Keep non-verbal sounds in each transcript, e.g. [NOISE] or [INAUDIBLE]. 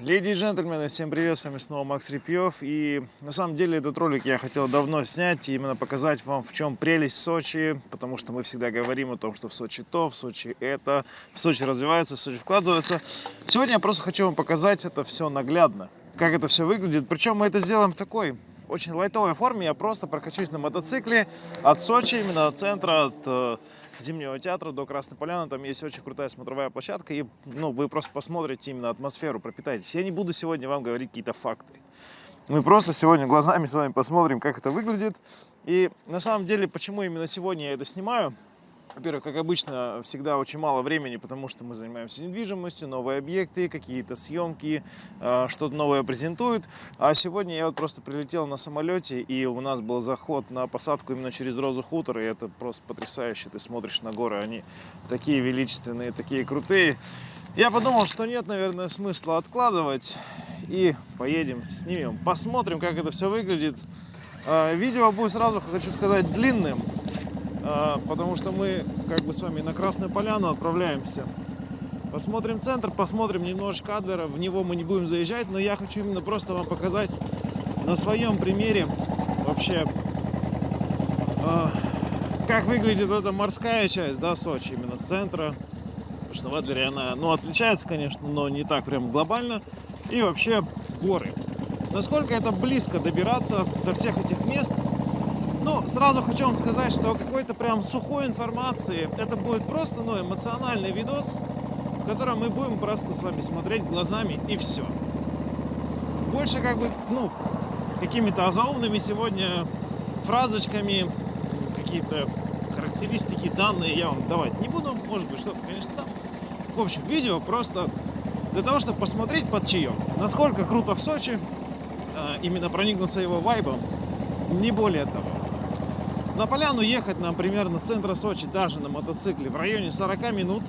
Леди и джентльмены, всем привет, с вами снова Макс Репьев. И на самом деле этот ролик я хотел давно снять и именно показать вам, в чем прелесть Сочи, потому что мы всегда говорим о том, что в Сочи то, в Сочи это, в Сочи развивается, в Сочи вкладывается. Сегодня я просто хочу вам показать это все наглядно, как это все выглядит. Причем мы это сделаем в такой очень лайтовой форме. Я просто прокачусь на мотоцикле от Сочи, именно от центра, от э, Зимнего театра до Красной Поляны. Там есть очень крутая смотровая площадка. И ну, вы просто посмотрите именно атмосферу, пропитаетесь. Я не буду сегодня вам говорить какие-то факты. Мы просто сегодня глазами с вами посмотрим, как это выглядит. И на самом деле, почему именно сегодня я это снимаю – во-первых, как обычно, всегда очень мало времени, потому что мы занимаемся недвижимостью, новые объекты, какие-то съемки, а, что-то новое презентуют. А сегодня я вот просто прилетел на самолете, и у нас был заход на посадку именно через Розу Хутор, и это просто потрясающе. Ты смотришь на горы, они такие величественные, такие крутые. Я подумал, что нет, наверное, смысла откладывать, и поедем, снимем, посмотрим, как это все выглядит. А, видео будет сразу, хочу сказать, длинным, потому что мы как бы с вами на Красную Поляну отправляемся. Посмотрим центр, посмотрим немножечко Адлера, в него мы не будем заезжать, но я хочу именно просто вам показать на своем примере вообще, а, как выглядит эта морская часть, да, Сочи, именно с центра. Потому что в Адлере она, ну, отличается, конечно, но не так прям глобально. И вообще горы. Насколько это близко добираться до всех этих мест – ну, сразу хочу вам сказать, что какой-то прям сухой информации, это будет просто, ну, эмоциональный видос, в котором мы будем просто с вами смотреть глазами и все. Больше как бы, ну, какими-то заумными сегодня фразочками, какие-то характеристики, данные я вам давать не буду. Может быть, что-то, конечно, там. В общем, видео просто для того, чтобы посмотреть под чаем, насколько круто в Сочи, а, именно проникнуться его вайбом, не более того. На поляну ехать нам примерно с центра Сочи даже на мотоцикле в районе 40 минут.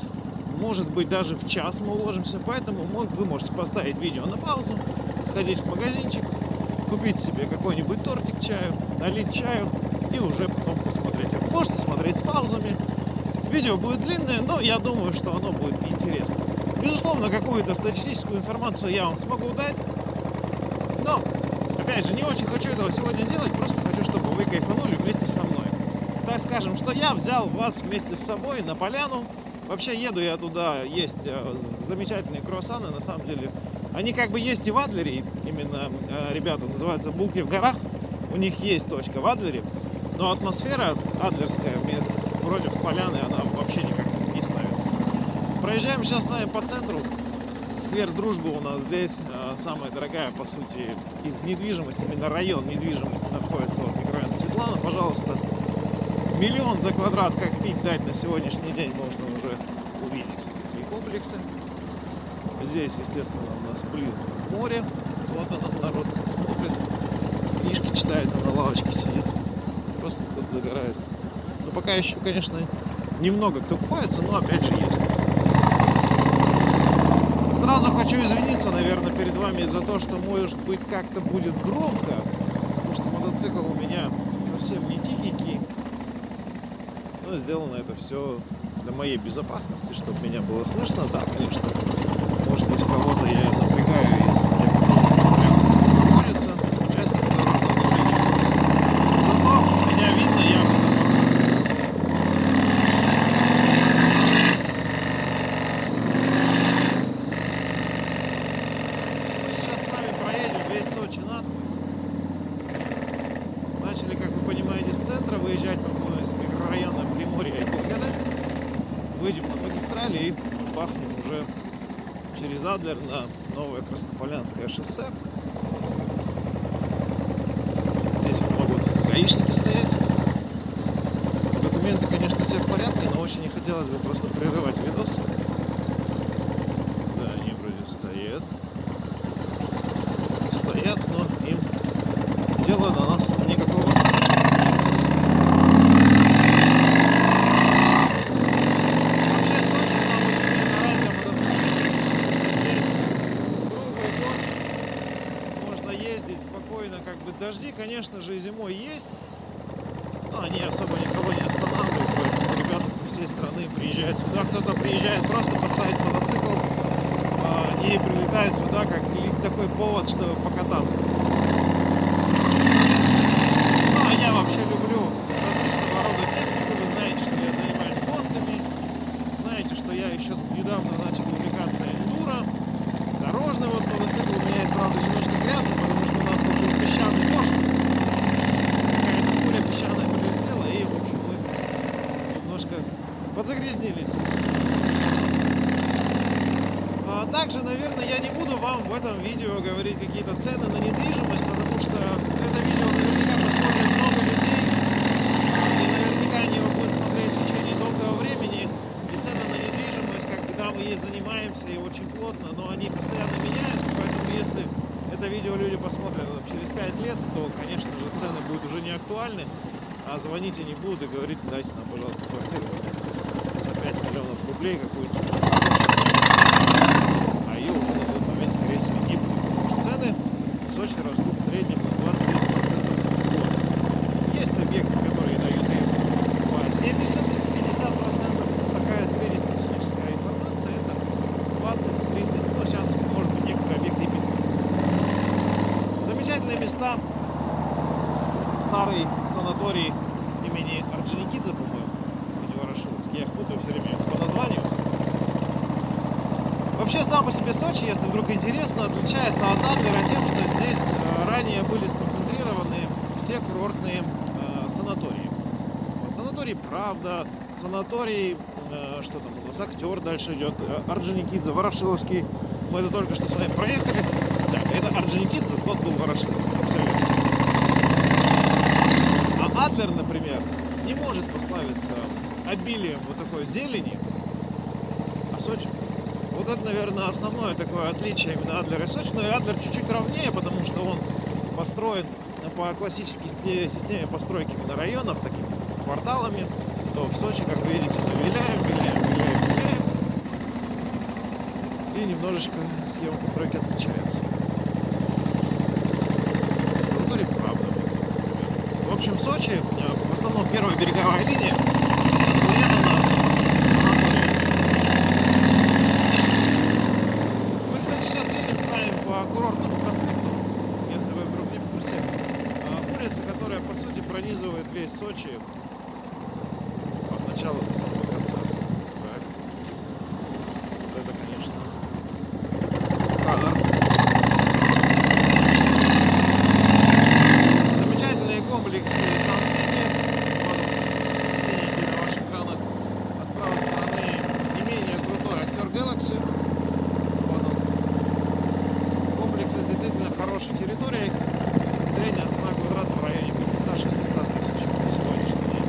Может быть даже в час мы уложимся, поэтому вы можете поставить видео на паузу, сходить в магазинчик, купить себе какой-нибудь тортик чаю, налить чаю и уже потом посмотреть. Можете смотреть с паузами. Видео будет длинное, но я думаю, что оно будет интересно. Безусловно, какую-то статистическую информацию я вам смогу дать, но, опять же, не очень хочу этого сегодня делать, просто хочу, чтобы вы кайфанули вместе со мной так скажем, что я взял вас вместе с собой на поляну. Вообще еду я туда, есть э, замечательные круассаны, на самом деле. Они как бы есть и в Адлере, именно э, ребята называются «Булки в горах». У них есть точка в Адлере, но атмосфера адлерская против поляны, она вообще никак не ставится. Проезжаем сейчас с вами по центру. Сквер Дружбы у нас здесь э, самая дорогая, по сути, из недвижимости, именно район недвижимости находится вот микрорайон Светлана. Пожалуйста, миллион за квадрат, как пить дать на сегодняшний день, можно уже увидеть такие комплексы. Здесь, естественно, у нас блин море. Вот он, народ смотрит, книжки читает, а на лавочке сидит. Просто кто-то загорает. Но пока еще, конечно, немного кто купается, но опять же есть. Сразу хочу извиниться, наверное, перед вами за то, что, может быть, как-то будет громко, потому что мотоцикл у меня совсем не тихенький. Ну, сделано это все для моей безопасности, чтобы меня было слышно. Да, конечно, может быть, кого-то я напрягаю из тех, кто прям находится, движения. Зато меня видно, я в безопасности. Мы сейчас с вами проедем весь Сочи насквозь. Начали, как вы понимаете, с центра выезжать по из микрорайона И Болгадец. Выйдем на магистрали и бахнем уже через Адлер на новое Краснополянское шоссе. Здесь вот могут гаишники стоять. Документы, конечно, все в порядке, но очень не хотелось бы просто прерывать видос. Да, они вроде стоят. Стоят, но им дела на нас никакого Дожди, конечно же, и зимой есть, но они особо никого не останавливают, поэтому ребята со всей страны приезжают сюда. Кто-то приезжает просто поставить мотоцикл а, и прилетают сюда как такой повод, чтобы покататься. Ну, а я вообще люблю различного рода технику. Вы знаете, что я занимаюсь гонками. Знаете, что я еще недавно начал увлекаться эндуро. Дорожный вот мотоцикл у меня есть, правда, немножко грязный, потому что у нас тут был песчаный дождь. Какая-то пуля песчаная прилетела, и, в общем, мы немножко подзагрязнились. А также, наверное, я не буду вам в этом видео говорить какие-то цены на недвижимость, потому что это видео наверняка посмотрит много людей, и наверняка они его будут смотреть в течение долгого времени. И цены на недвижимость, когда мы ей занимаемся и очень плотно, но они постоянно меняются, поэтому если это видео люди посмотрят через 5 лет, то, конечно же, цены будут уже не актуальны, а звонить они будут и говорить, дайте нам, пожалуйста, квартиру за 5 миллионов рублей какую-то а ее уже на тот момент, скорее всего, не будет. Потому что цены в Сочи растут в среднем на 20-30% в год. Есть объекты, которые дают им по 70-50%. Такая среднестатистическая информация это 20-30%, ну сейчас может быть некоторые объекты и 15%. Замечательные места. Старый санаторий Орджоникидзе, по-моему, или. Я их путаю все время по названию. Вообще сам по себе Сочи, если вдруг интересно, отличается от Адлера тем, что здесь э, ранее были сконцентрированы все курортные э, санатории. Санаторий Правда, санаторий, э, что там нас, Актер дальше идет, э, Орджоникидзе, Ворошиловский. Мы это только что с вами проехали. Так, это Орджоникидзе, тот был Ворошиловский. А Адлер, например, прославиться обилием вот такой зелени, а Сочи вот это, наверное, основное такое отличие именно Адлера и Сочи. Но и Адлер чуть-чуть ровнее, потому что он построен по классической системе постройки именно районов, такими кварталами. То в Сочи, как вы видите, мы виляем, виляем, виляем, виляем. И немножечко схема постройки отличается. Санаторий правда. В общем, Сочи, э, в основном первая береговая линия, урезана санаторием. Мы, кстати, сейчас едем с вами по курортному проспекту, если вы вдруг не в курсе. А, Улица, которая, по сути, пронизывает весь Сочи от начала до самого конца. Так. Вот это, конечно, кадр. Замечательные комплексы Сан-Сити. Вот он, синенький на ваших экранах. А с правой стороны не менее крутой актер Galaxy. Вот он. Комплекс с действительно хорошей территорией. Средняя цена квадрата в районе 500-600 тысяч на сегодняшний день.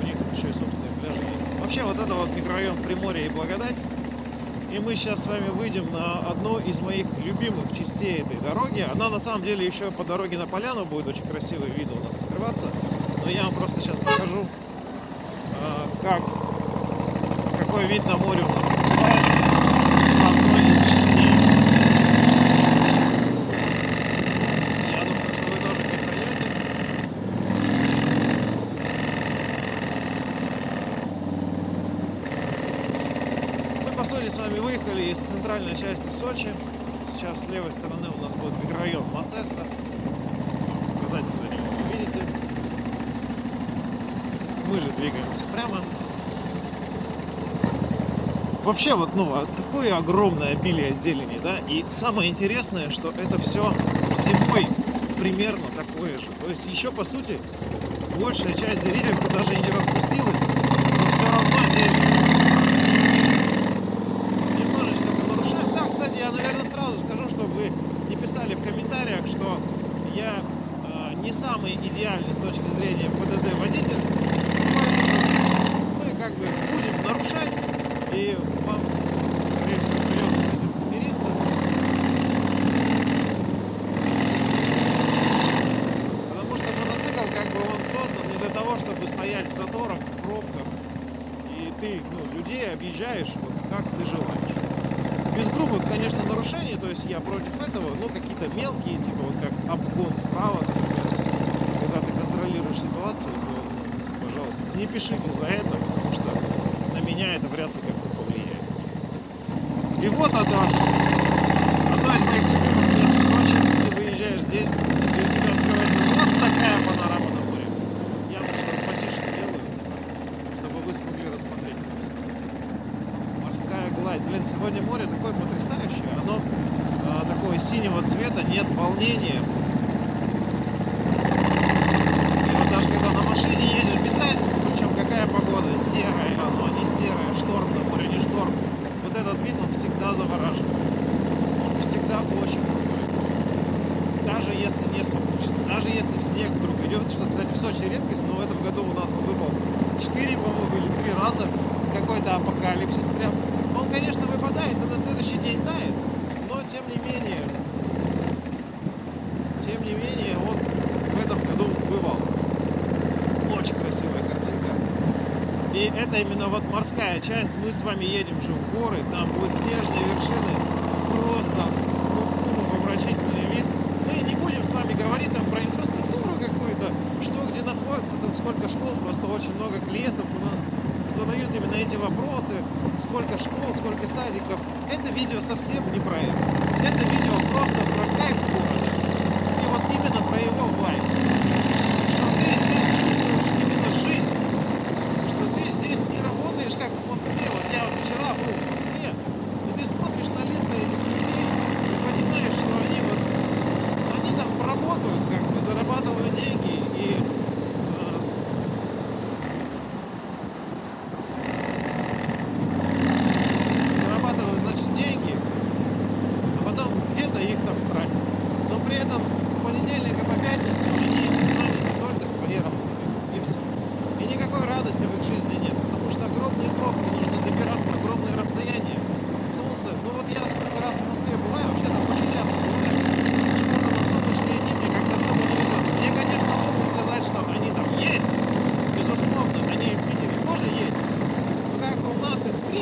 У них тут еще и собственные пляжи есть. Вообще вот это вот микрорайон Приморья и Благодать. И мы сейчас с вами выйдем на одну из моих любимых частей этой дороги. Она на самом деле еще по дороге на поляну будет очень красивый вид у нас открываться. Но я вам просто сейчас покажу, а, как, какой вид на море у нас открывается с одной из частей. Я думаю, что вы тоже как пойдете. Мы, по сути, с вами выехали из центральной части Сочи. Сейчас с левой стороны у нас будет микрорайон Мацеста. Указатель на вы видите. Мы же двигаемся прямо. Вообще, вот, ну, а такое огромное обилие зелени, да, и самое интересное, что это все зимой примерно такое же. То есть еще, по сути, большая часть деревьев даже и не распустилась, но все равно зелень. Немножечко мы нарушаем. Да, кстати, я, наверное, сразу скажу, чтобы вы не писали в комментариях, что я э, не самый не смогли рассмотреть. Морская гладь. Блин, сегодня море такое потрясающее. Оно э, такого синего цвета, нет волнения. И вот даже когда на машине едешь, без разницы, причем какая погода, серая оно, не серая, шторм на море, не шторм. Вот этот вид, он всегда завораживает. Он всегда очень крутой. Даже если не сумрачно, даже если снег вдруг идет, что, кстати, в Сочи редкость, но в этом году у нас он выпал четыре, по-моему, или три раза какой-то апокалипсис прям. Он, конечно, выпадает, но на следующий день тает, но тем не менее, тем не менее, он в этом году бывал. Очень красивая картинка. И это именно вот морская часть. Мы с вами едем же в горы, там будут снежные вершины. Просто, ну, умопомрачительно совсем не про это.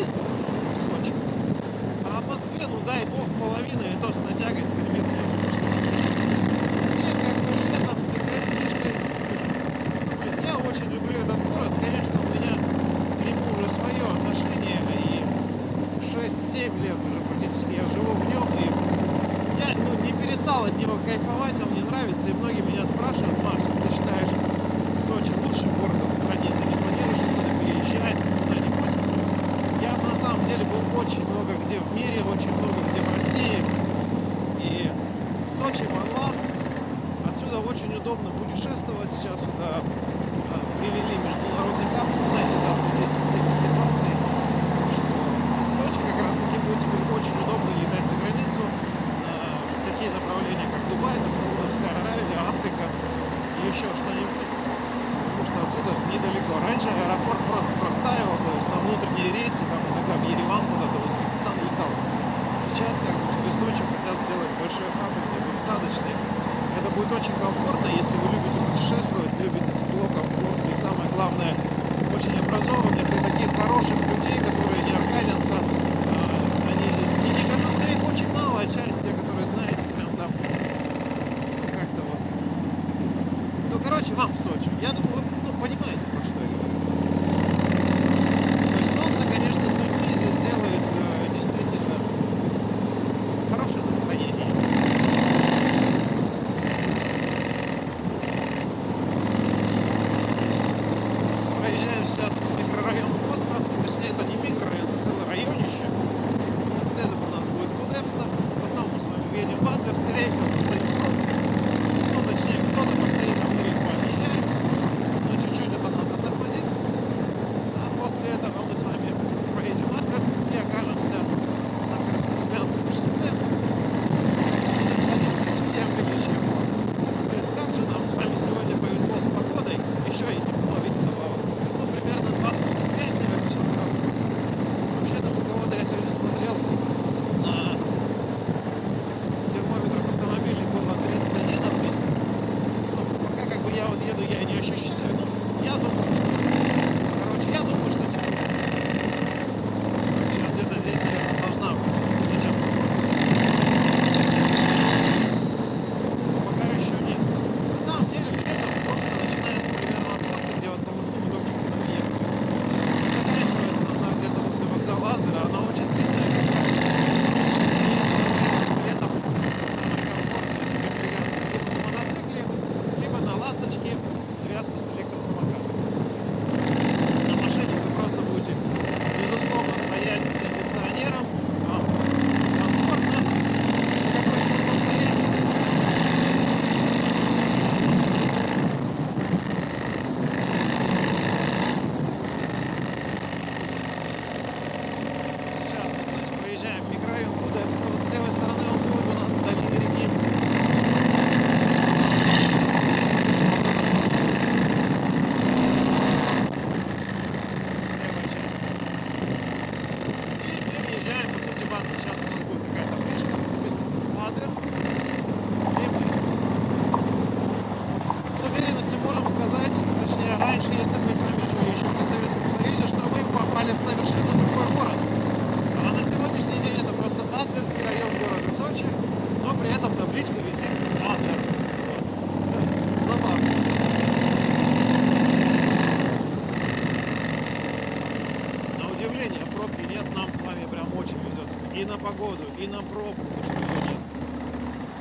300 в Сочи. А по смену, дай бог, половина и то с натягой теперь метров. up. So She said,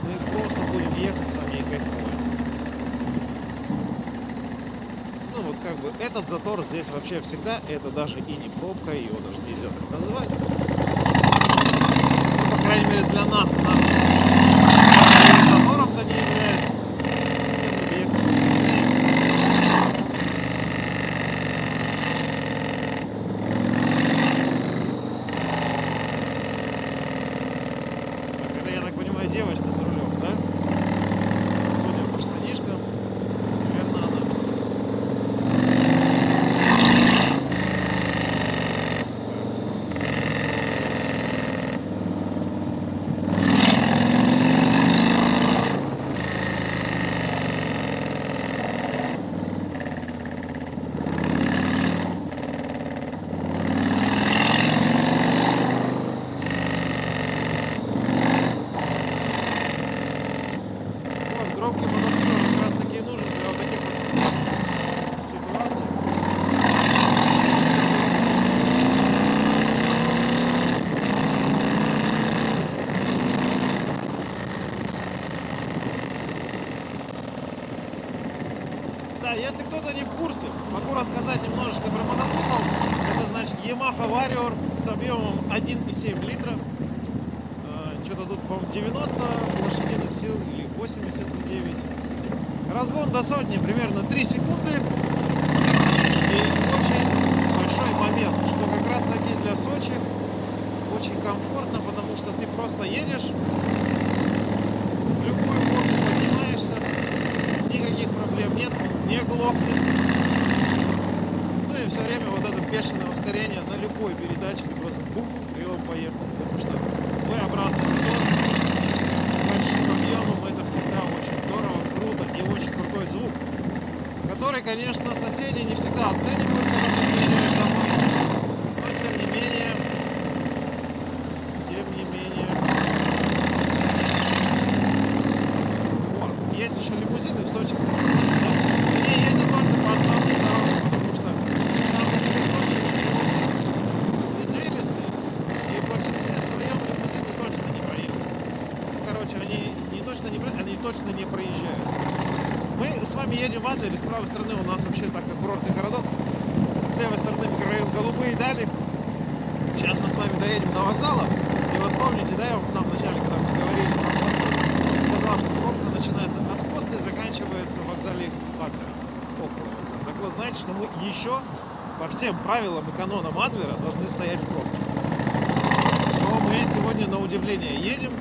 мы просто будем ехать с вами и кайфовать. Ну вот как бы этот затор здесь вообще всегда, это даже и не пробка, его даже нельзя так назвать. Ну, по крайней мере для нас, нам затором-то не кто-то не в курсе, могу рассказать немножечко про мотоцикл. Это значит Yamaha Warrior с объемом 1,7 литра. Э, что-то тут, по-моему, 90 лошадиных сил или 89. Разгон до сотни примерно 3 секунды. сдохнет. Ну и все время вот это бешеное ускорение на любой передаче, ты просто бух, и он поехал. Потому что V-образный мотор с большим объемом, это всегда очень здорово, круто и очень крутой звук, который, конечно, соседи не всегда оценивают, правилам и канонам Адлера должны стоять пробки. Но мы сегодня, на удивление, едем.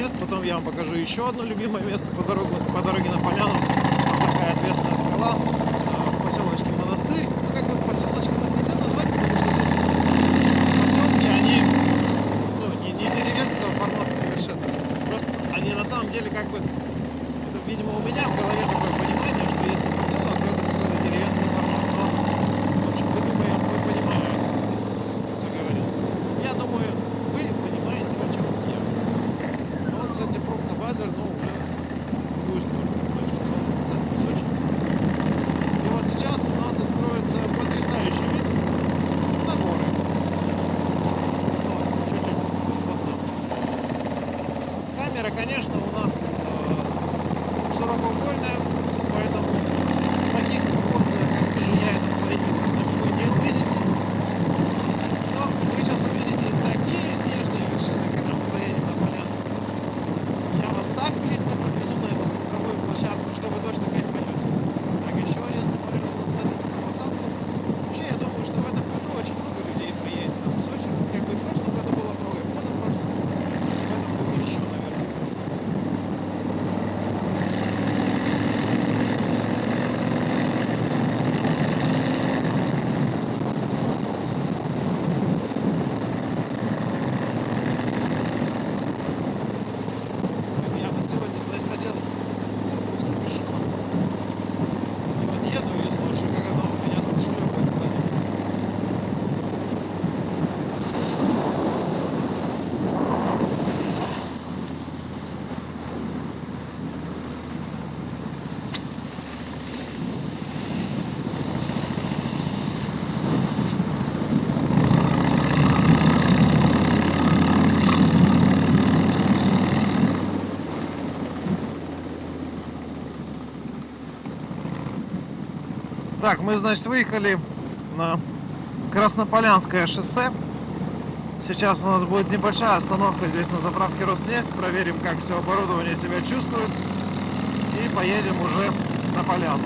мест. Потом я вам покажу еще одно любимое место по дороге, по дороге на Поляну. Там такая отвесная скала а, в поселочке Монастырь. Ну, как бы поселочек, хотя назвать Так, мы, значит, выехали на Краснополянское шоссе. Сейчас у нас будет небольшая остановка здесь на заправке Роснефть. Проверим, как все оборудование себя чувствует. И поедем уже на поляну.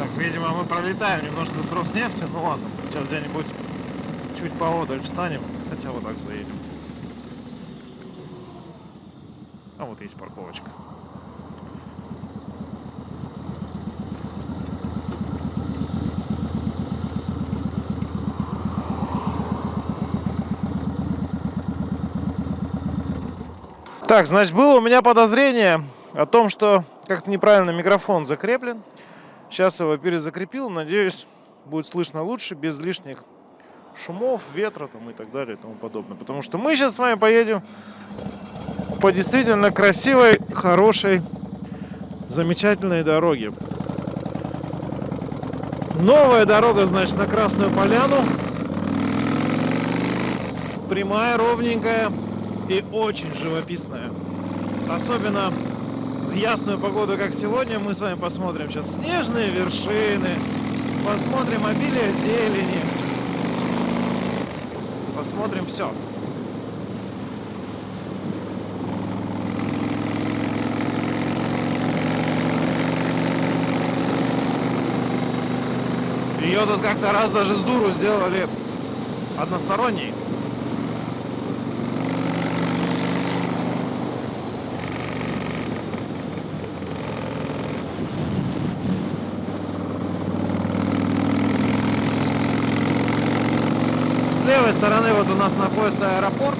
Так, видимо, мы пролетаем немножко с Роснефти. Ну ладно, сейчас где-нибудь чуть поодаль встанем. Хотя вот так заедем. А вот есть парковочка. Так, значит, было у меня подозрение о том, что как-то неправильно микрофон закреплен. Сейчас его перезакрепил, надеюсь, будет слышно лучше, без лишних шумов, ветра там и так далее и тому подобное. Потому что мы сейчас с вами поедем по действительно красивой, хорошей, замечательной дороге. Новая дорога, значит, на Красную Поляну. Прямая, ровненькая и очень живописная. Особенно ясную погоду, как сегодня, мы с вами посмотрим сейчас снежные вершины, посмотрим обилие зелени, посмотрим все. Ее тут как-то раз даже с дуру сделали односторонней. С левой стороны вот у нас находится аэропорт.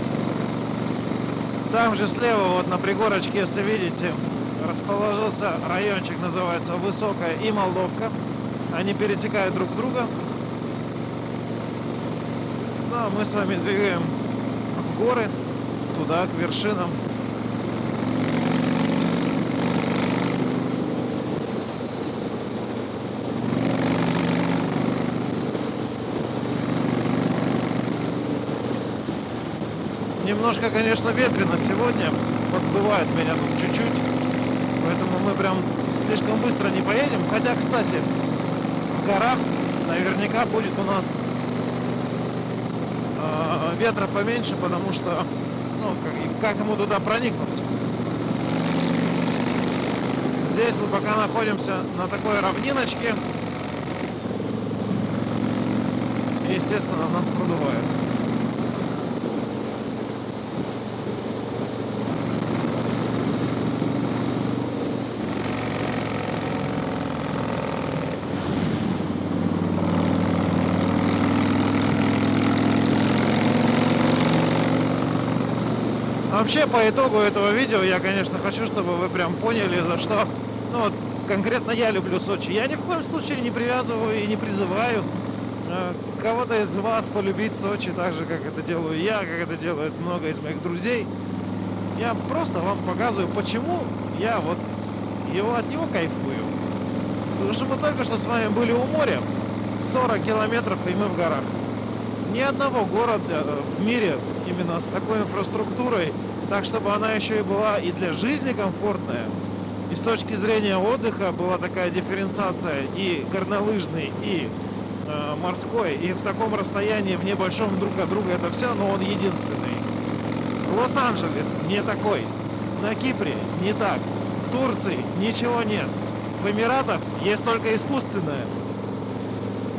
Там же слева, вот на пригорочке, если видите, расположился райончик, называется Высокая и Молдовка. Они перетекают друг друга. Ну, а мы с вами двигаем в горы, туда, к вершинам. Немножко, конечно, ветрено сегодня, подсдувает меня тут чуть-чуть, поэтому мы прям слишком быстро не поедем. Хотя, кстати, в горах наверняка будет у нас э, ветра поменьше, потому что, ну, как, как ему туда проникнуть? Здесь мы пока находимся на такой равниночке. Естественно, нас продувает. Вообще, по итогу этого видео, я, конечно, хочу, чтобы вы прям поняли, за что, ну, вот, конкретно я люблю Сочи. Я ни в коем случае не привязываю и не призываю э, кого-то из вас полюбить Сочи так же, как это делаю я, как это делают много из моих друзей. Я просто вам показываю, почему я вот его от него кайфую. Потому что мы только что с вами были у моря, 40 километров, и мы в горах. Ни одного города э, в мире именно с такой инфраструктурой, так чтобы она еще и была и для жизни комфортная, и с точки зрения отдыха была такая дифференциация и горнолыжный, и э, морской, и в таком расстоянии в небольшом друг от друга это все, но он единственный. Лос-Анджелес не такой, на Кипре не так, в Турции ничего нет, в Эмиратах есть только искусственное,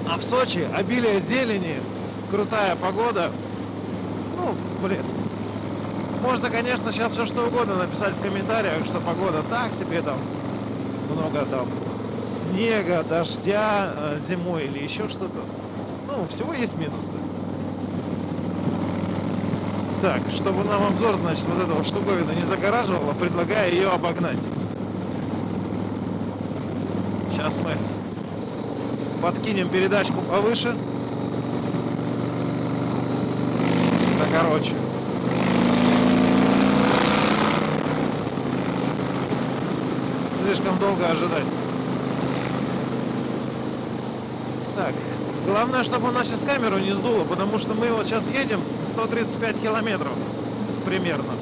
а в Сочи обилие зелени, крутая погода, ну, блин, можно, конечно, сейчас все что угодно написать в комментариях, что погода так себе там, много там снега, дождя э, зимой или еще что-то. Ну, всего есть минусы. Так, чтобы нам обзор, значит, вот этого штуковина не загораживало, предлагаю ее обогнать. Сейчас мы подкинем передачку повыше. Да, короче. Слишком долго ожидать. Так, главное, чтобы у нас сейчас камеру не сдуло, потому что мы вот сейчас едем 135 километров примерно.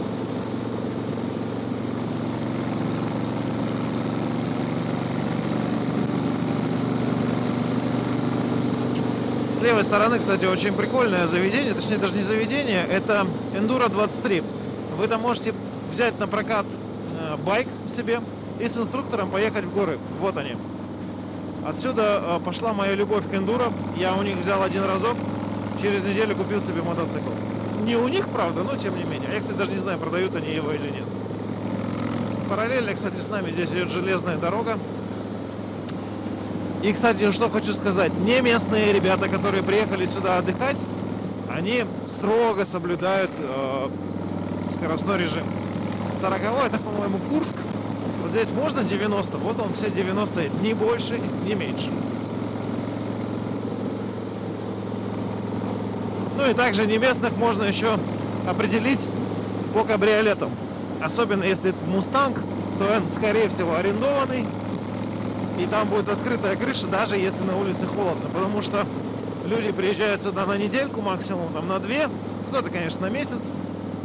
С левой стороны, кстати, очень прикольное заведение, точнее даже не заведение, это Enduro 23. Вы там можете взять на прокат э, байк себе, и с инструктором поехать в горы. Вот они. Отсюда э, пошла моя любовь к эндуро. Я у них взял один разок, через неделю купил себе мотоцикл. Не у них, правда, но тем не менее. Я, кстати, даже не знаю, продают они его или нет. Параллельно, кстати, с нами здесь идет железная дорога. И, кстати, что хочу сказать. Не местные ребята, которые приехали сюда отдыхать, они строго соблюдают э, скоростной режим. 40 это, по-моему, Курск. Вот здесь можно 90, вот он все 90, ни больше, ни меньше. Ну и также не местных можно еще определить по кабриолетам. Особенно если это Мустанг, то он, скорее всего, арендованный. И там будет открытая крыша, даже если на улице холодно. Потому что люди приезжают сюда на недельку максимум, там на две. Кто-то, конечно, на месяц.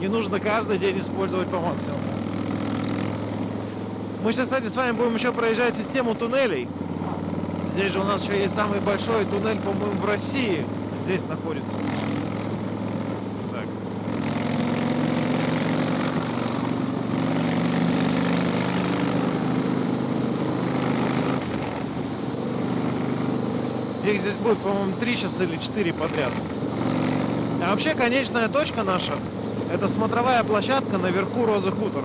Не нужно каждый день использовать по максимуму. Мы сейчас, кстати, с вами будем еще проезжать систему туннелей. Здесь же у нас еще есть самый большой туннель, по-моему, в России. Здесь находится. Так. Их здесь будет, по-моему, 3 часа или 4 подряд. А вообще, конечная точка наша, это смотровая площадка наверху Розы Хутор.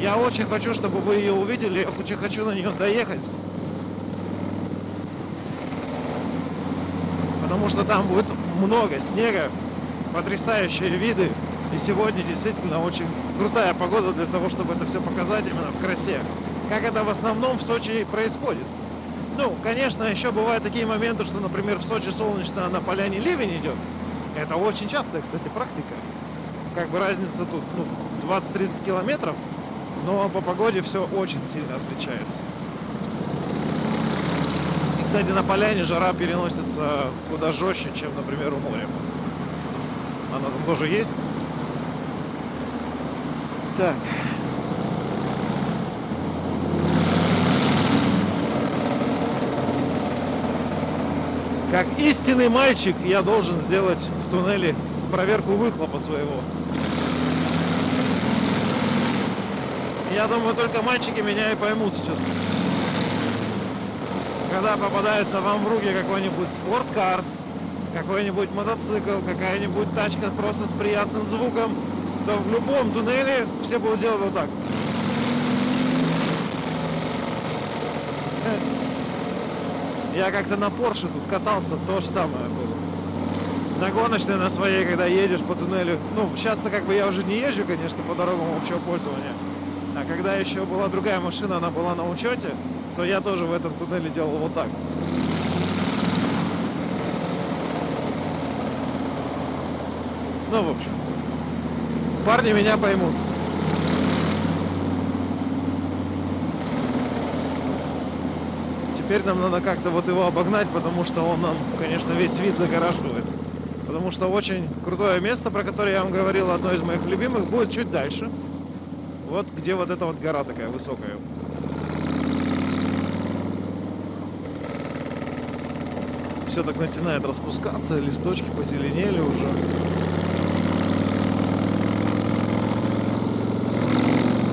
Я очень хочу, чтобы вы ее увидели. Я очень хочу на нее доехать. Потому что там будет много снега, потрясающие виды. И сегодня действительно очень крутая погода для того, чтобы это все показать именно в красе. Как это в основном в Сочи происходит. Ну, конечно, еще бывают такие моменты, что, например, в Сочи солнечно, а на поляне ливень идет. Это очень частая, кстати, практика. Как бы разница тут ну, 20-30 километров но по погоде все очень сильно отличается. И, кстати, на поляне жара переносится куда жестче, чем, например, у моря. Она там тоже есть. Так. Как истинный мальчик я должен сделать в туннеле проверку выхлопа своего. Я думаю, только мальчики меня и поймут сейчас. Когда попадается вам в руки какой-нибудь спорткар, какой-нибудь мотоцикл, какая-нибудь тачка просто с приятным звуком, то в любом туннеле все будут делать вот так. Я как-то на Порше тут катался, то же самое было. На гоночной на своей, когда едешь по туннелю. Ну, сейчас-то как бы я уже не езжу, конечно, по дорогам общего пользования. А когда еще была другая машина, она была на учете, то я тоже в этом туннеле делал вот так. Ну, в общем, парни меня поймут. Теперь нам надо как-то вот его обогнать, потому что он нам, конечно, весь вид загораживает. Потому что очень крутое место, про которое я вам говорил, одно из моих любимых, будет чуть дальше. Вот где вот эта вот гора такая высокая. Все так начинает распускаться, листочки позеленели уже.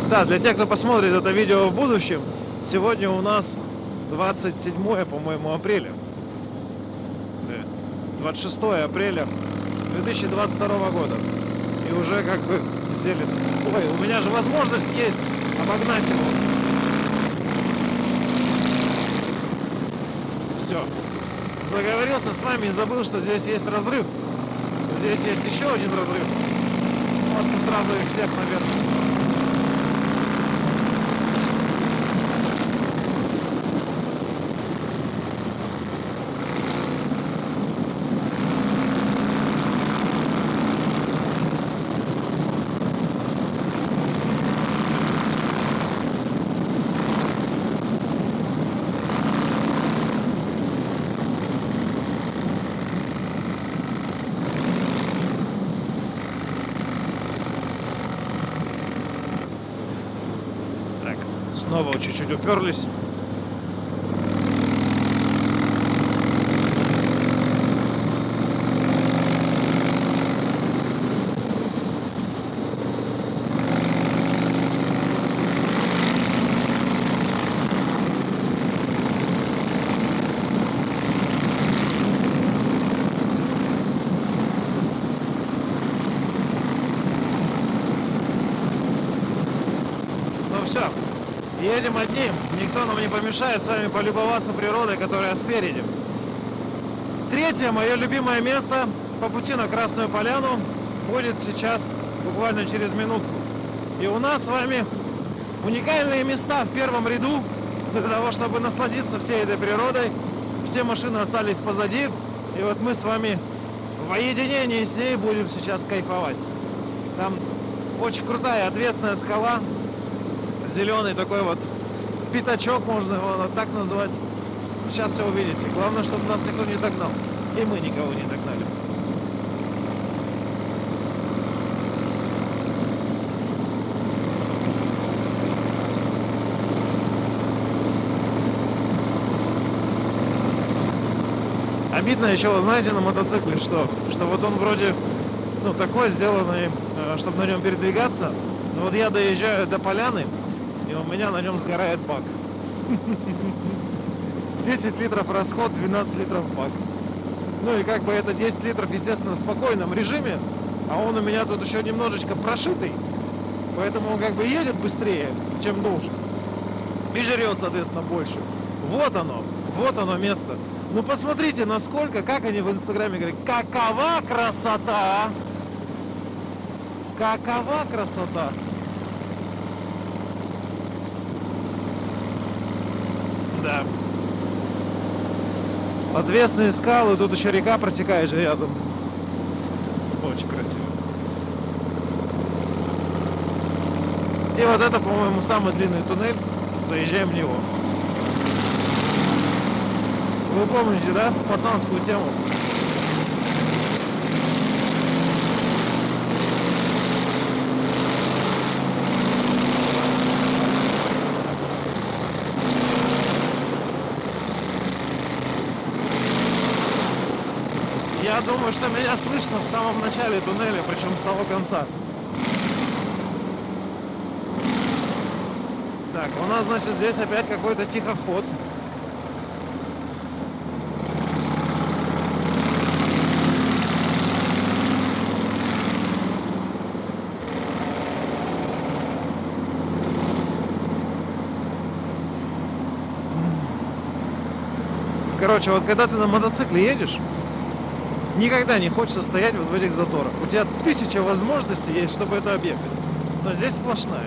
Да, для тех, кто посмотрит это видео в будущем, сегодня у нас 27, по-моему, апреля. 26 апреля 2022 года. И уже как бы зелень. Ой, у меня же возможность есть обогнать его. Все. Заговорился с вами и забыл, что здесь есть разрыв. Здесь есть еще один разрыв. Вот сразу их всех наверх. Снова чуть-чуть уперлись. Ну все, Едем одни, никто нам не помешает с вами полюбоваться природой, которая спереди. Третье, мое любимое место по пути на Красную Поляну будет сейчас буквально через минутку. И у нас с вами уникальные места в первом ряду для того, чтобы насладиться всей этой природой. Все машины остались позади, и вот мы с вами в оединении с ней будем сейчас кайфовать. Там очень крутая ответственная скала, зеленый такой вот пятачок, можно его так назвать. Сейчас все увидите. Главное, чтобы нас никто не догнал. И мы никого не догнали. Обидно еще, вы знаете, на мотоцикле, что, что вот он вроде, ну, такой сделанный, э, чтобы на нем передвигаться. Но вот я доезжаю до поляны, у меня на нем сгорает бак. [LAUGHS] 10 литров расход, 12 литров бак. Ну и как бы это 10 литров, естественно, в спокойном режиме, а он у меня тут еще немножечко прошитый, поэтому он как бы едет быстрее, чем должен. И жрет, соответственно, больше. Вот оно, вот оно место. Ну посмотрите, насколько, как они в инстаграме говорят, какова красота! Какова красота! Да. Отвесные скалы, тут еще река протекает же рядом. Очень красиво. И вот это, по-моему, самый длинный туннель. Заезжаем в него. Вы помните, да, пацанскую тему? Я думаю, что меня слышно в самом начале туннеля, причем с того конца. Так, у нас, значит, здесь опять какой-то тихоход. Короче, вот когда ты на мотоцикле едешь, никогда не хочется стоять вот в этих заторах. У тебя тысяча возможностей есть, чтобы это объехать. Но здесь сплошная.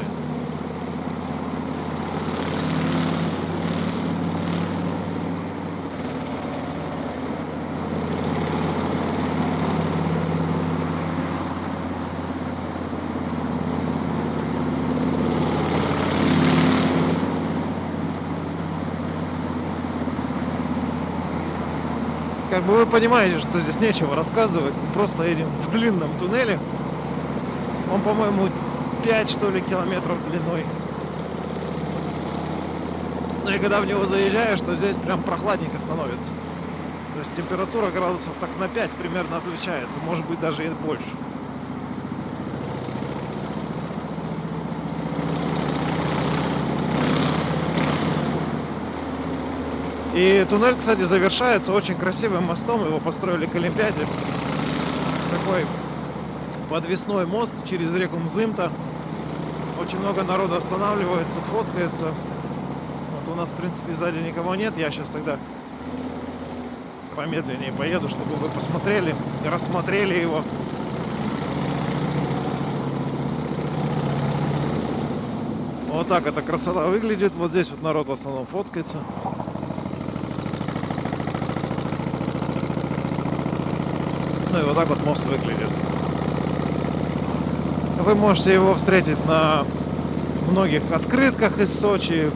Как бы вы понимаете, что здесь нечего рассказывать. Мы просто едем в длинном туннеле. Он, по-моему, 5 что ли километров длиной. Ну и когда в него заезжаешь, то здесь прям прохладненько становится. То есть температура градусов так на 5 примерно отличается, может быть даже и больше. И туннель, кстати, завершается очень красивым мостом. Его построили к Олимпиаде. Такой подвесной мост через реку Мзымта. Очень много народа останавливается, фоткается. Вот у нас, в принципе, сзади никого нет. Я сейчас тогда помедленнее поеду, чтобы вы посмотрели, рассмотрели его. Вот так эта красота выглядит. Вот здесь вот народ в основном фоткается. Ну и вот так вот мост выглядит. Вы можете его встретить на многих открытках из Сочи.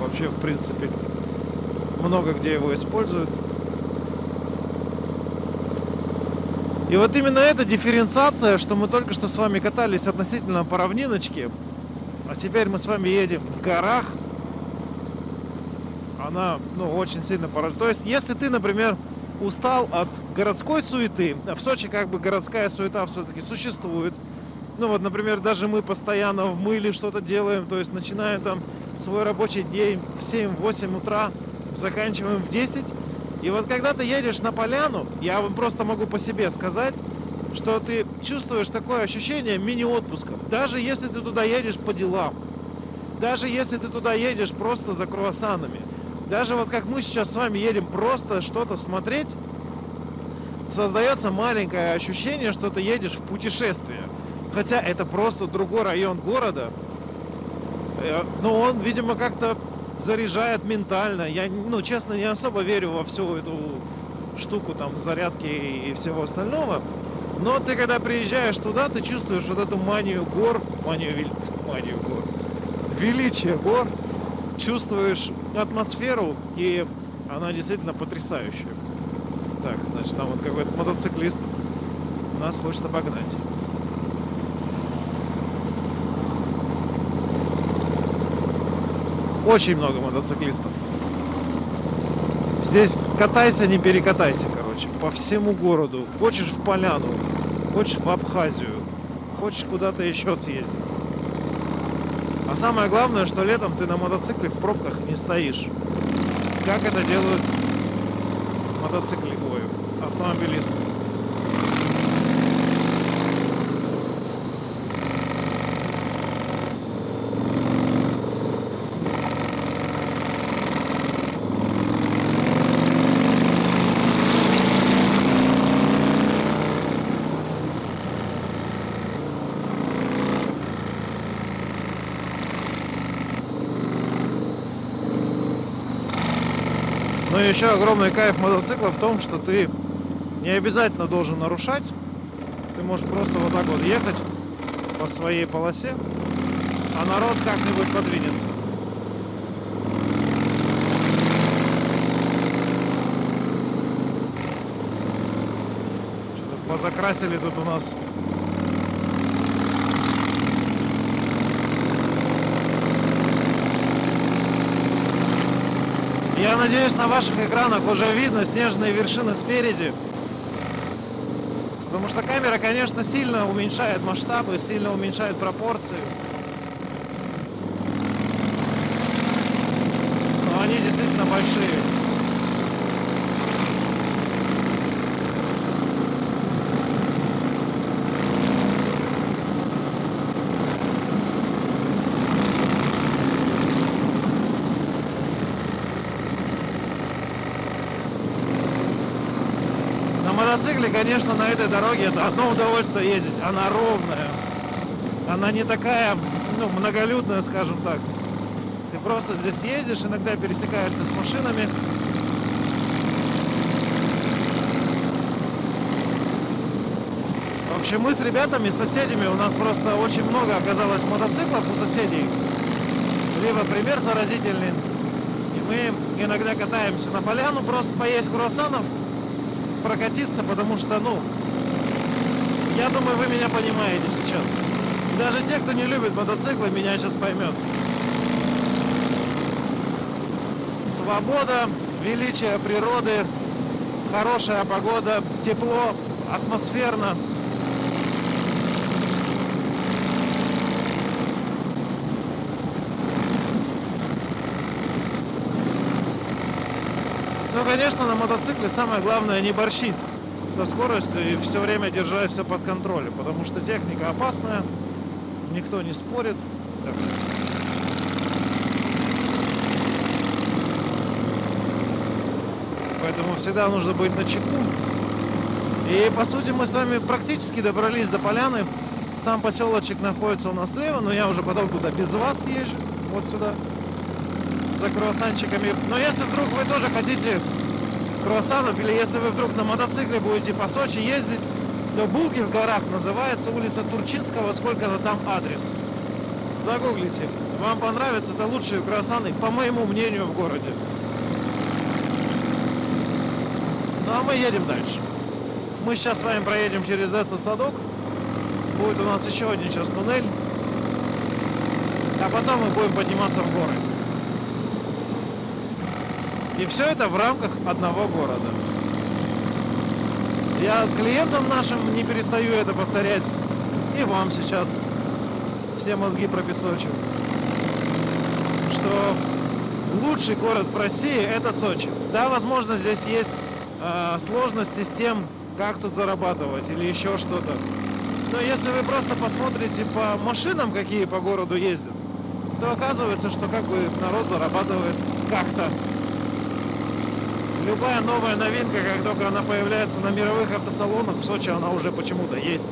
Вообще, в принципе, много где его используют. И вот именно эта дифференциация, что мы только что с вами катались относительно по равниночке, а теперь мы с вами едем в горах, она ну, очень сильно поражает. То есть, если ты, например, устал от городской суеты. В Сочи как бы городская суета все-таки существует. Ну вот, например, даже мы постоянно в мыле что-то делаем, то есть начинаем там свой рабочий день в 7-8 утра, заканчиваем в 10. И вот когда ты едешь на поляну, я вам просто могу по себе сказать, что ты чувствуешь такое ощущение мини-отпуска. Даже если ты туда едешь по делам, даже если ты туда едешь просто за круассанами, даже вот как мы сейчас с вами едем просто что-то смотреть, создается маленькое ощущение, что ты едешь в путешествие. Хотя это просто другой район города. Э, но он, видимо, как-то заряжает ментально. Я, ну, честно, не особо верю во всю эту штуку там зарядки и всего остального. Но ты когда приезжаешь туда, ты чувствуешь вот эту манию гор, манию, манию гор, величие гор, чувствуешь атмосферу, и она действительно потрясающая. Так, значит, там вот какой-то мотоциклист нас хочет обогнать. Очень много мотоциклистов. Здесь катайся, не перекатайся, короче, по всему городу. Хочешь в Поляну, хочешь в Абхазию, хочешь куда-то еще съездить. А самое главное, что летом ты на мотоцикле в пробках не стоишь. Как это делают автомобилисты. Но еще огромный кайф мотоцикла в том, что ты не обязательно должен нарушать. Ты можешь просто вот так вот ехать по своей полосе, а народ как-нибудь подвинется. Что-то позакрасили тут у нас Я надеюсь, на ваших экранах уже видно снежные вершины спереди. Потому что камера, конечно, сильно уменьшает масштабы, сильно уменьшает пропорции. Но они действительно большие. Мотоцикле, конечно, на этой дороге это одно удовольствие ездить. Она ровная. Она не такая, ну, многолюдная, скажем так. Ты просто здесь ездишь, иногда пересекаешься с машинами. В общем, мы с ребятами, с соседями, у нас просто очень много оказалось мотоциклов у соседей. Либо пример заразительный. И мы иногда катаемся на поляну, просто поесть круассанов прокатиться, потому что, ну, я думаю, вы меня понимаете сейчас. Даже те, кто не любит мотоциклы, меня сейчас поймет. Свобода, величие природы, хорошая погода, тепло, атмосферно. Ну, конечно, на мотоцикле самое главное не борщить со скоростью и все время держать все под контролем, потому что техника опасная, никто не спорит. Поэтому всегда нужно быть на чеку. И по сути мы с вами практически добрались до поляны. Сам поселочек находится у нас слева, но я уже потом туда без вас езжу, вот сюда, за круассанчиками. Но если вдруг вы тоже хотите круассанов, или если вы вдруг на мотоцикле будете по Сочи ездить, то Булки в горах называется улица Турчинского, сколько-то там адрес. Загуглите. Вам понравится, это лучшие круассаны, по моему мнению, в городе. Ну а мы едем дальше. Мы сейчас с вами проедем через Десна Садок. Будет у нас еще один сейчас туннель. А потом мы будем подниматься в горы. И все это в рамках одного города. Я клиентам нашим не перестаю это повторять. И вам сейчас все мозги пропесочу. Что лучший город в России это Сочи. Да, возможно, здесь есть э, сложности с тем, как тут зарабатывать или еще что-то. Но если вы просто посмотрите по машинам, какие по городу ездят, то оказывается, что как бы народ зарабатывает как-то любая новая новинка, как только она появляется на мировых автосалонах, в Сочи она уже почему-то есть.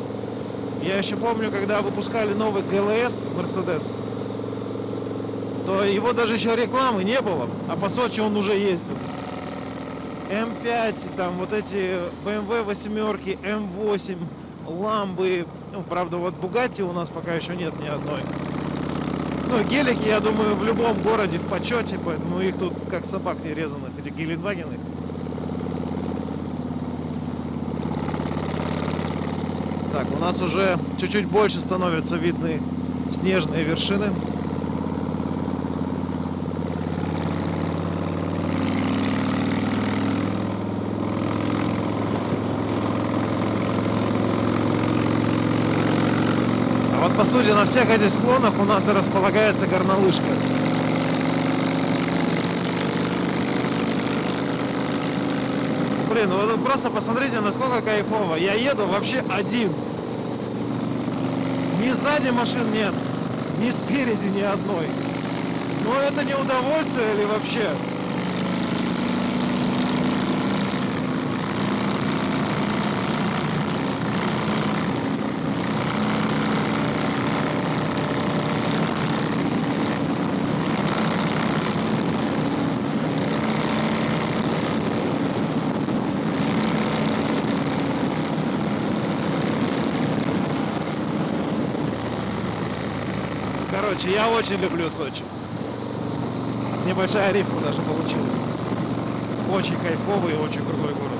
Я еще помню, когда выпускали новый ГЛС Mercedes, то его даже еще рекламы не было, а по Сочи он уже ездил. М5, там вот эти BMW восьмерки, М8, ламбы, ну, правда, вот Бугати у нас пока еще нет ни одной. Ну, гелики, я думаю, в любом городе в почете, поэтому их тут как собак не резаных, эти гелендвагены. Так, у нас уже чуть-чуть больше становятся видны снежные вершины. Вот сути на всех этих склонах у нас располагается горнолыжка. Блин, ну вы просто посмотрите, насколько кайфово. Я еду вообще один. Ни сзади машин нет, ни спереди ни одной. Но это не удовольствие или вообще? Короче, я очень люблю Сочи. Небольшая рифма даже получилась. Очень кайфовый и очень крутой город.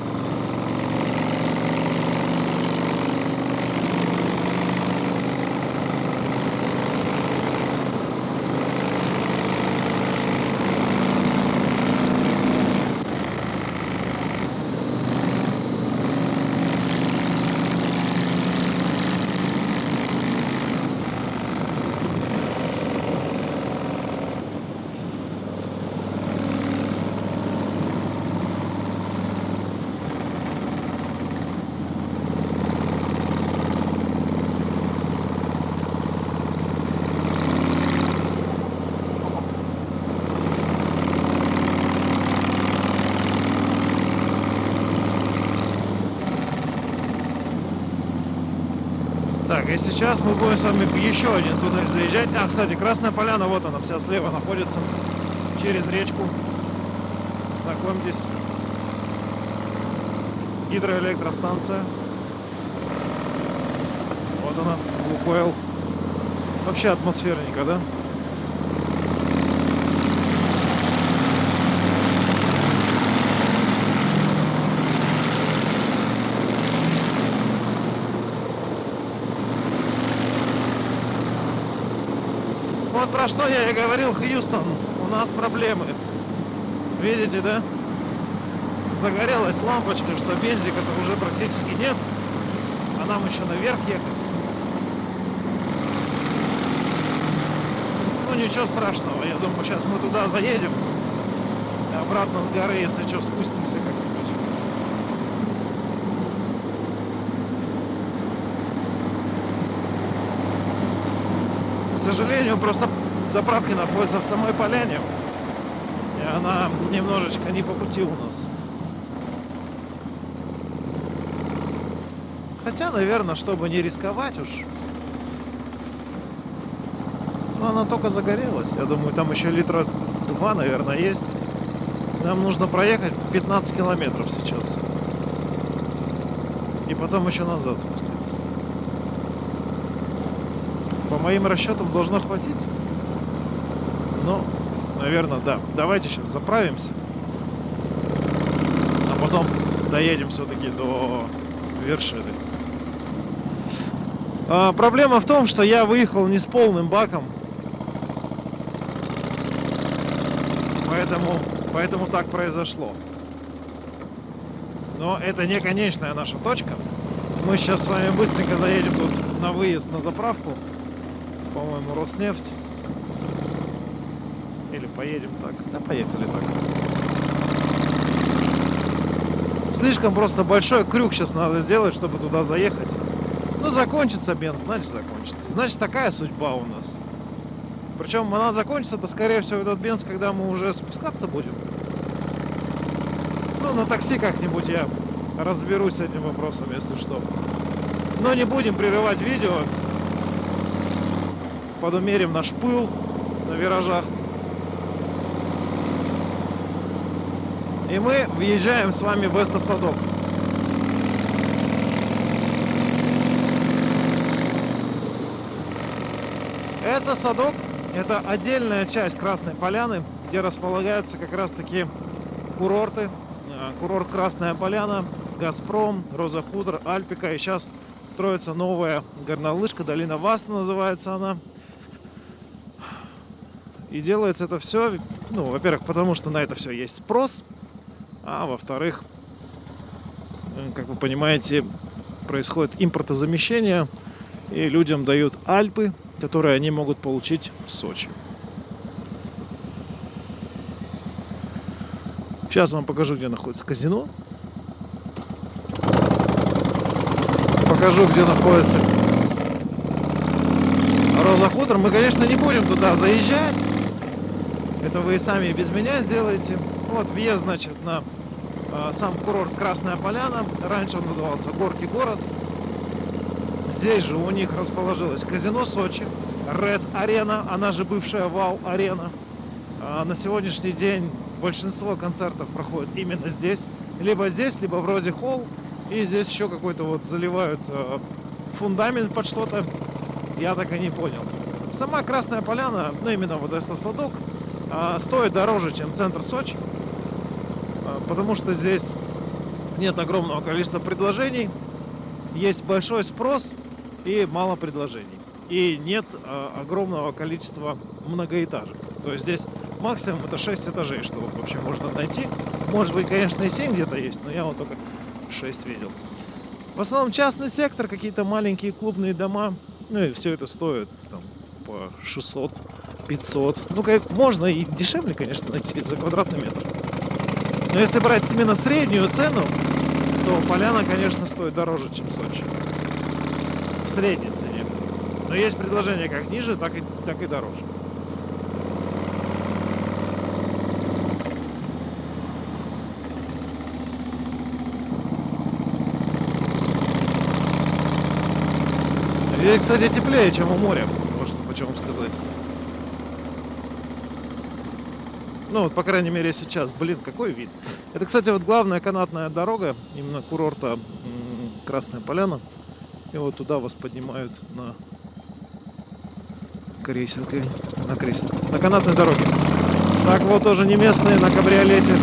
Так, и сейчас мы будем с вами еще один туннель заезжать. А, кстати, Красная Поляна, вот она, вся слева находится, через речку. Знакомьтесь. Гидроэлектростанция. Вот она, Лукойл. Вообще атмосферненько, да? Про что я и говорил, Хьюстон. У нас проблемы. Видите, да? Загорелась лампочка, что бензика-то уже практически нет. А нам еще наверх ехать. Ну ничего страшного. Я думаю, сейчас мы туда заедем. И обратно с горы, если что, спустимся как-нибудь. К сожалению, просто заправки находятся в самой поляне. И она немножечко не по пути у нас. Хотя, наверное, чтобы не рисковать уж. Но она только загорелась. Я думаю, там еще литра два, наверное, есть. Нам нужно проехать 15 километров сейчас. И потом еще назад спуститься. По моим расчетам должно хватить. Ну, наверное, да. Давайте сейчас заправимся. А потом доедем все-таки до вершины. А, проблема в том, что я выехал не с полным баком. Поэтому, поэтому так произошло. Но это не конечная наша точка. Мы сейчас с вами быстренько заедем тут на выезд на заправку. По-моему, Роснефть. Поедем так. Да, поехали так. Слишком просто большой крюк сейчас надо сделать, чтобы туда заехать. Ну, закончится бенз, значит закончится. Значит, такая судьба у нас. Причем она закончится, то скорее всего этот бенз, когда мы уже спускаться будем. Ну, на такси как-нибудь я разберусь с этим вопросом, если что. Но не будем прерывать видео. Подумерим наш пыл на виражах. И мы въезжаем с вами в Эстосадок. Эстосадок – это отдельная часть Красной Поляны, где располагаются как раз-таки курорты. Э, Курорт Красная Поляна, Газпром, Роза Худр, Альпика. И сейчас строится новая горнолыжка, долина Васта называется она. И делается это все, ну, во-первых, потому что на это все есть спрос, а во-вторых, как вы понимаете, происходит импортозамещение, и людям дают Альпы, которые они могут получить в Сочи. Сейчас вам покажу, где находится казино. Покажу, где находится Роза. Мы, конечно, не будем туда заезжать. Это вы сами без меня сделаете. Вот въезд, значит, на сам курорт Красная Поляна. Раньше он назывался Горки город. Здесь же у них расположилось казино Сочи, Red Arena, она же бывшая Вау Арена. А на сегодняшний день большинство концертов проходит именно здесь. Либо здесь, либо в Розе Холл. И здесь еще какой-то вот заливают э, фундамент под что-то. Я так и не понял. Сама Красная Поляна, ну именно вот этот садок, э, стоит дороже, чем центр Сочи. Потому что здесь нет огромного количества предложений. Есть большой спрос и мало предложений. И нет э, огромного количества многоэтажек. То есть здесь максимум это 6 этажей, что вообще можно найти. Может быть, конечно, и 7 где-то есть, но я вот только 6 видел. В основном частный сектор, какие-то маленькие клубные дома. Ну и все это стоит там, по 600, 500. Ну, как можно и дешевле, конечно, [LAUGHS] найти за квадратный метр. Но если брать именно среднюю цену, то поляна, конечно, стоит дороже, чем Сочи. В средней цене. Но есть предложения как ниже, так и, так и дороже. Здесь, кстати, теплее, чем у моря. Вот что хочу вам сказать. Ну, вот, по крайней мере, сейчас. Блин, какой вид. Это, кстати, вот главная канатная дорога, именно курорта Красная Поляна. И вот туда вас поднимают на крейсеркой. На крейсерке. На канатной дороге. Так вот тоже не местные на кабриолете.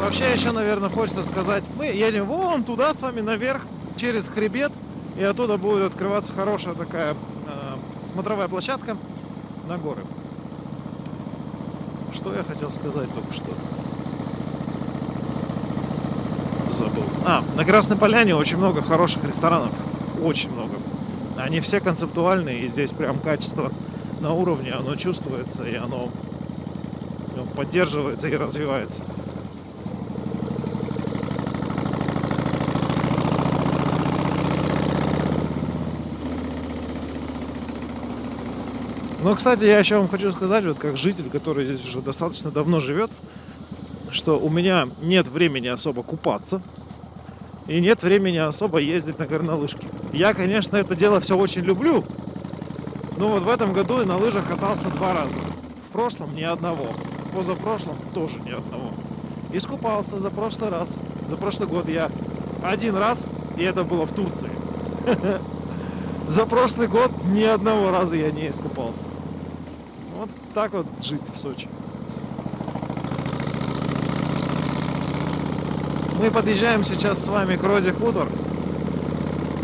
Вообще еще, наверное, хочется сказать, мы едем вон туда с вами наверх, через хребет. И оттуда будет открываться хорошая такая э, смотровая площадка на горы. Что я хотел сказать только что? Забыл. А, на Красной Поляне очень много хороших ресторанов. Очень много. Они все концептуальные, и здесь прям качество на уровне, оно чувствуется, и оно ну, поддерживается и развивается. Но, кстати, я еще вам хочу сказать, вот как житель, который здесь уже достаточно давно живет, что у меня нет времени особо купаться и нет времени особо ездить на горнолыжке. Я, конечно, это дело все очень люблю, но вот в этом году я на лыжах катался два раза. В прошлом ни одного. Позапрошлом тоже ни одного. Искупался за прошлый раз. За прошлый год я один раз, и это было в Турции. [LAUGHS] За прошлый год ни одного раза я не искупался. Вот так вот жить в Сочи. Мы подъезжаем сейчас с вами к Розе Хутор.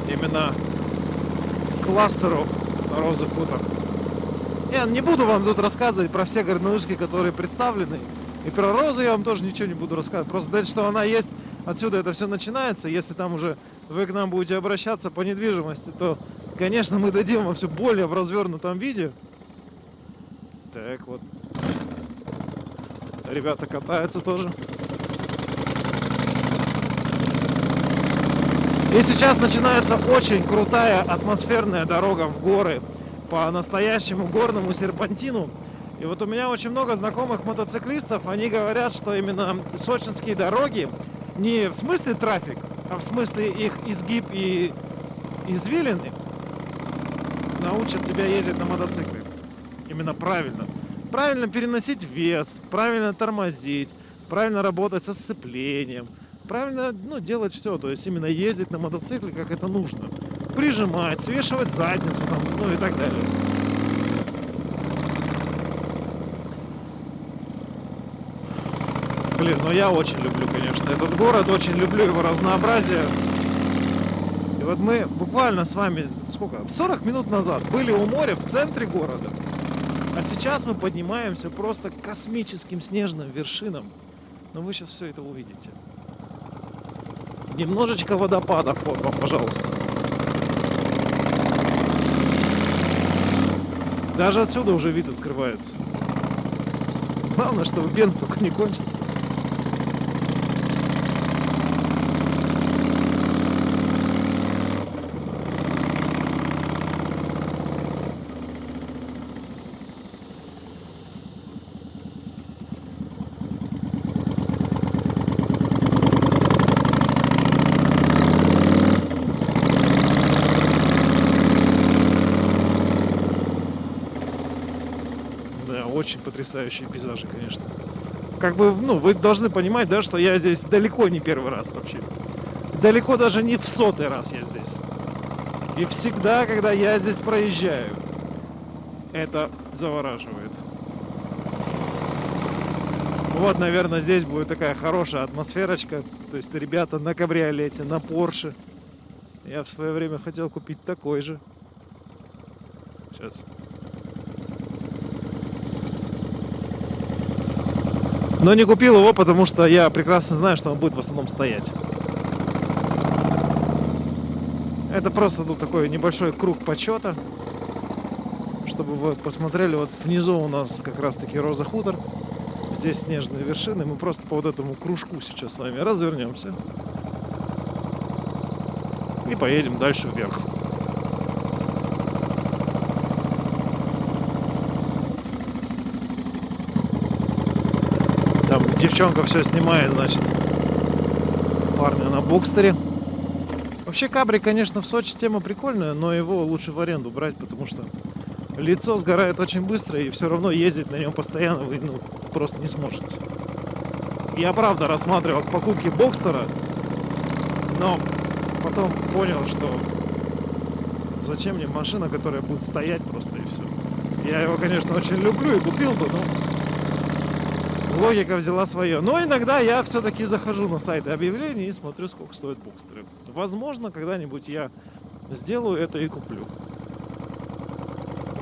Именно к кластеру Розы Хутор. Я не буду вам тут рассказывать про все горнолыжки, которые представлены. И про Розу я вам тоже ничего не буду рассказывать. Просто сказать, что она есть, отсюда это все начинается. Если там уже вы к нам будете обращаться по недвижимости, то, конечно, мы дадим вам все более в развернутом виде. Так вот. Ребята катаются тоже. И сейчас начинается очень крутая атмосферная дорога в горы по настоящему горному серпантину. И вот у меня очень много знакомых мотоциклистов, они говорят, что именно сочинские дороги не в смысле трафик, а в смысле их изгиб и извилины научат тебя ездить на мотоцикле. Именно правильно. Правильно переносить вес, правильно тормозить, правильно работать со сцеплением – правильно ну, делать все, то есть именно ездить на мотоцикле, как это нужно. Прижимать, свешивать задницу, там, ну и так далее. Блин, ну я очень люблю, конечно, этот город, очень люблю его разнообразие. И вот мы буквально с вами, сколько, 40 минут назад были у моря в центре города. А сейчас мы поднимаемся просто к космическим снежным вершинам. Но вы сейчас все это увидите. Немножечко водопадов, вот вам, пожалуйста. Даже отсюда уже вид открывается. Главное, чтобы бенз только не кончится. очень потрясающие пейзажи, конечно. Как бы, ну, вы должны понимать, да, что я здесь далеко не первый раз вообще. Далеко даже не в сотый раз я здесь. И всегда, когда я здесь проезжаю, это завораживает. Вот, наверное, здесь будет такая хорошая атмосферочка. То есть ребята на кабриолете, на Порше. Я в свое время хотел купить такой же. Сейчас. Но не купил его, потому что я прекрасно знаю, что он будет в основном стоять. Это просто тут такой небольшой круг почета. Чтобы вы посмотрели, вот внизу у нас как раз таки Роза Хутор. Здесь снежные вершины. Мы просто по вот этому кружку сейчас с вами развернемся. И поедем дальше вверх. Девчонка все снимает, значит, парня на бокстере. Вообще кабри, конечно, в Сочи тема прикольная, но его лучше в аренду брать, потому что лицо сгорает очень быстро, и все равно ездить на нем постоянно вы ну, просто не сможете. Я правда рассматривал покупки бокстера, но потом понял, что зачем мне машина, которая будет стоять просто и все. Я его, конечно, очень люблю и купил бы, но логика взяла свое. Но иногда я все-таки захожу на сайты объявлений и смотрю, сколько стоит бокстеры. Возможно, когда-нибудь я сделаю это и куплю.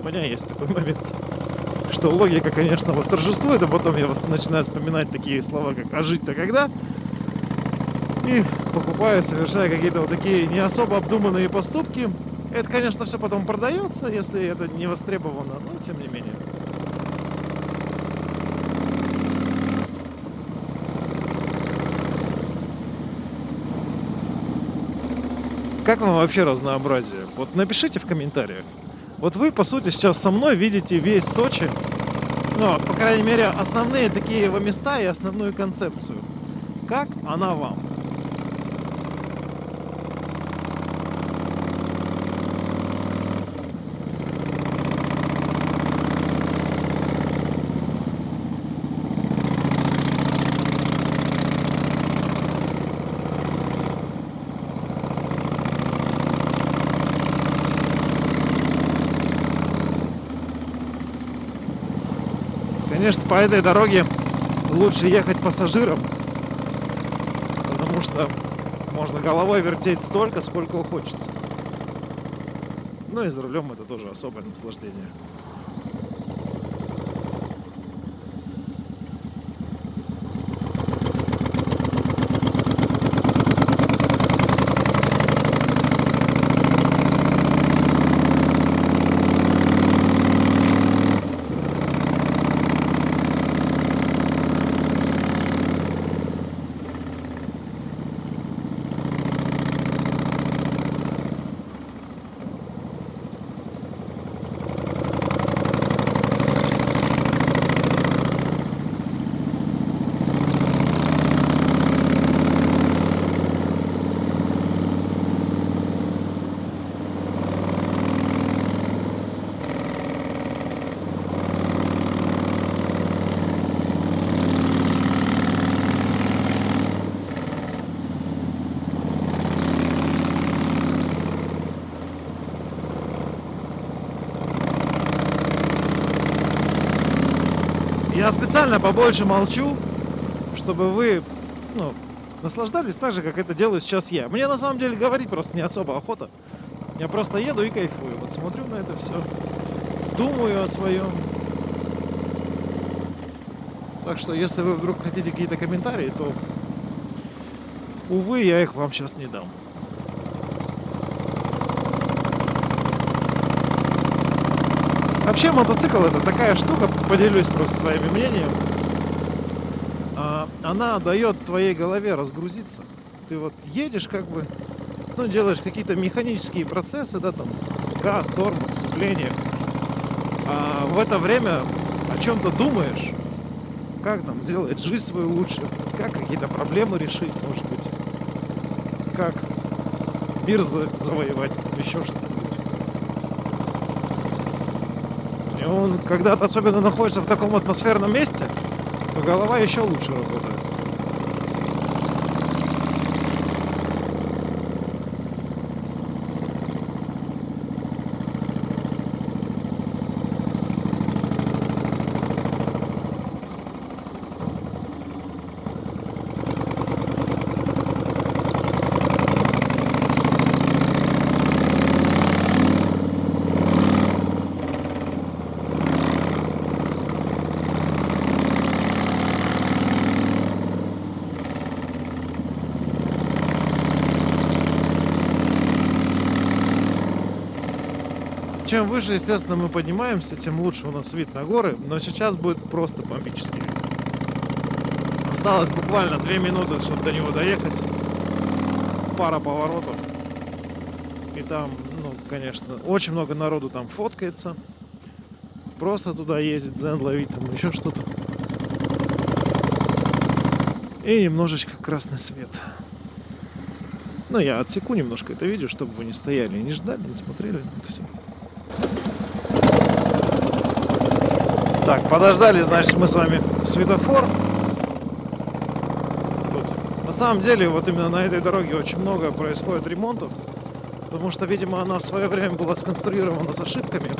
У меня есть такой момент. Что логика, конечно, восторжествует, а потом я начинаю вспоминать такие слова, как «а жить-то когда?» И покупаю, совершая какие-то вот такие не особо обдуманные поступки. Это, конечно, все потом продается, если это не востребовано, но тем не менее. Как вам вообще разнообразие? Вот напишите в комментариях. Вот вы, по сути, сейчас со мной видите весь Сочи. Ну, по крайней мере, основные такие его места и основную концепцию. Как она вам? Конечно, по этой дороге лучше ехать пассажирам, потому что можно головой вертеть столько, сколько хочется. Ну и за рулем это тоже особое наслаждение. Я специально побольше молчу, чтобы вы ну, наслаждались так же, как это делаю сейчас я. Мне на самом деле говорить просто не особо охота. Я просто еду и кайфую. Вот смотрю на это все, думаю о своем. Так что, если вы вдруг хотите какие-то комментарии, то, увы, я их вам сейчас не дам. Вообще мотоцикл это такая штука, поделюсь просто твоими мнением. А, Она дает твоей голове разгрузиться. Ты вот едешь как бы, ну делаешь какие-то механические процессы, да, там газ, тормоз, сцепление. А в это время о чем-то думаешь, как там сделать жизнь свою лучше, как какие-то проблемы решить, может быть, как мир завоевать, еще что-то. Он, когда ты особенно находишься в таком атмосферном месте, то голова еще лучше работает. Чем выше, естественно, мы поднимаемся, тем лучше у нас вид на горы. Но сейчас будет просто бомбический вид. Осталось буквально 2 минуты, чтобы до него доехать. Пара поворотов. И там, ну, конечно, очень много народу там фоткается. Просто туда ездит, зен ловить, там еще что-то. И немножечко красный свет. Ну, я отсеку немножко это видео, чтобы вы не стояли и не ждали, не смотрели это все. Так, подождали, значит, мы с вами светофор. Тут. На самом деле, вот именно на этой дороге очень много происходит ремонтов. Потому что, видимо, она в свое время была сконструирована с ошибками.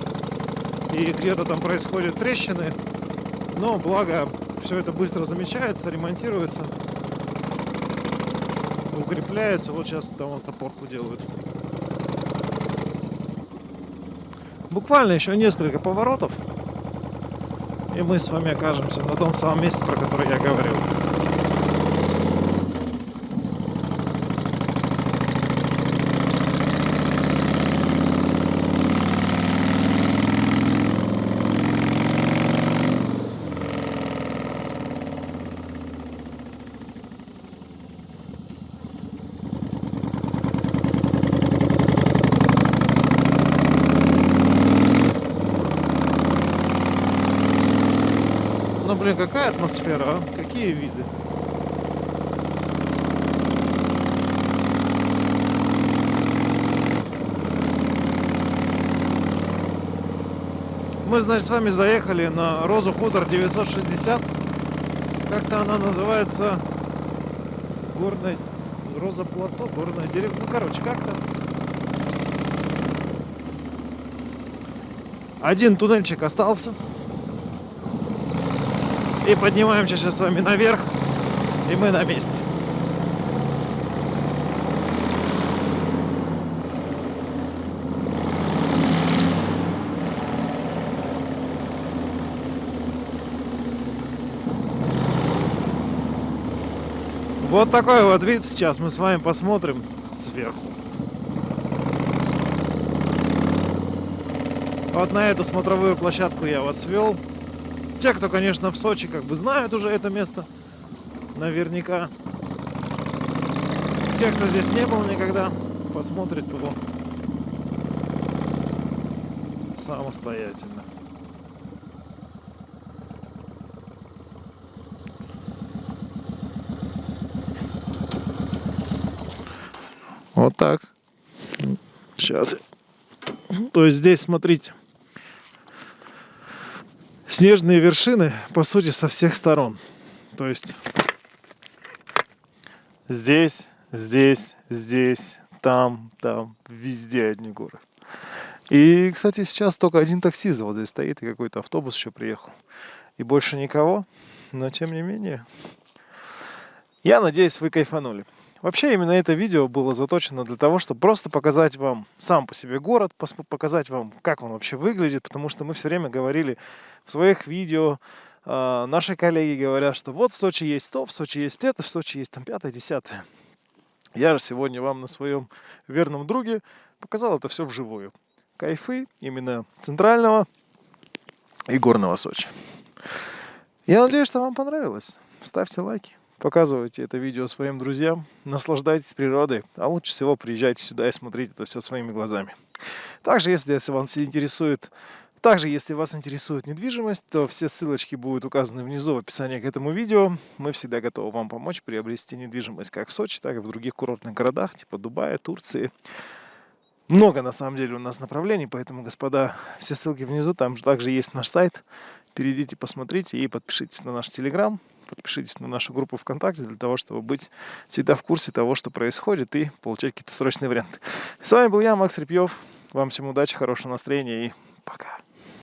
И где-то там происходят трещины. Но, благо, все это быстро замечается, ремонтируется. Укрепляется. Вот сейчас там вот опорку делают. Буквально еще несколько поворотов. И мы с вами окажемся на том самом месте, про которое я говорил. Ну, блин, какая атмосфера, а? Какие виды? Мы, значит, с вами заехали на Розу Хутор 960. Как-то она называется горная Роза Плато, горное дерево. Ну, короче, как-то. Один туннельчик остался. И поднимаемся сейчас с вами наверх. И мы на месте. Вот такой вот вид сейчас мы с вами посмотрим сверху. Вот на эту смотровую площадку я вас вел. Те, кто, конечно, в Сочи, как бы знают уже это место. Наверняка. Те, кто здесь не был никогда, посмотрят его самостоятельно. Вот так. Сейчас. То есть здесь, смотрите, снежные вершины, по сути, со всех сторон. То есть здесь, здесь, здесь, там, там, везде одни горы. И, кстати, сейчас только один таксист вот здесь стоит, и какой-то автобус еще приехал. И больше никого, но тем не менее. Я надеюсь, вы кайфанули. Вообще именно это видео было заточено для того, чтобы просто показать вам сам по себе город, показать вам, как он вообще выглядит, потому что мы все время говорили в своих видео, э, наши коллеги говорят, что вот в Сочи есть то, в Сочи есть это, в Сочи есть там пятое, десятое. Я же сегодня вам на своем верном друге показал это все вживую. Кайфы именно центрального и горного Сочи. Я надеюсь, что вам понравилось. Ставьте лайки. Показывайте это видео своим друзьям, наслаждайтесь природой, а лучше всего приезжайте сюда и смотрите это все своими глазами. Также, если, вас интересует также, если вас интересует недвижимость, то все ссылочки будут указаны внизу в описании к этому видео. Мы всегда готовы вам помочь приобрести недвижимость как в Сочи, так и в других курортных городах, типа Дубая, Турции. Много, на самом деле, у нас направлений, поэтому, господа, все ссылки внизу, там же также есть наш сайт. Перейдите, посмотрите и подпишитесь на наш телеграм подпишитесь на нашу группу ВКонтакте для того, чтобы быть всегда в курсе того, что происходит и получать какие-то срочные варианты. С вами был я, Макс Репьев. Вам всем удачи, хорошего настроения и пока.